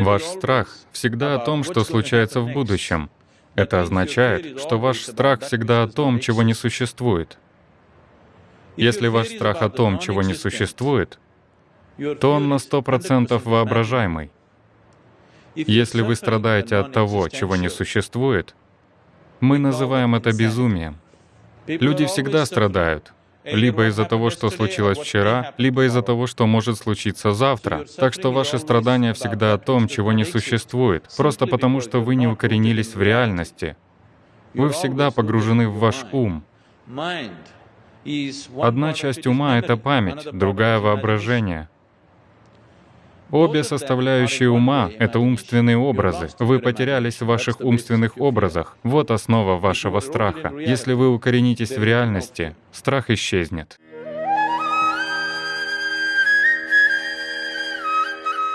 Ваш страх всегда о том, что случается в будущем. Это означает, что ваш страх всегда о том, чего не существует. Если ваш страх о том, чего не существует, то он на сто процентов воображаемый. Если вы страдаете от того, чего не существует, мы называем это безумием. Люди всегда страдают, либо из-за того, что случилось вчера, либо из-за того, что может случиться завтра. Так что ваши страдания всегда о том, чего не существует, просто потому что вы не укоренились в реальности. Вы всегда погружены в ваш ум. Одна часть ума — это память, другая — воображение. Обе составляющие ума — это умственные образы. Вы потерялись в ваших умственных образах. Вот основа вашего страха. Если вы укоренитесь в реальности, страх исчезнет.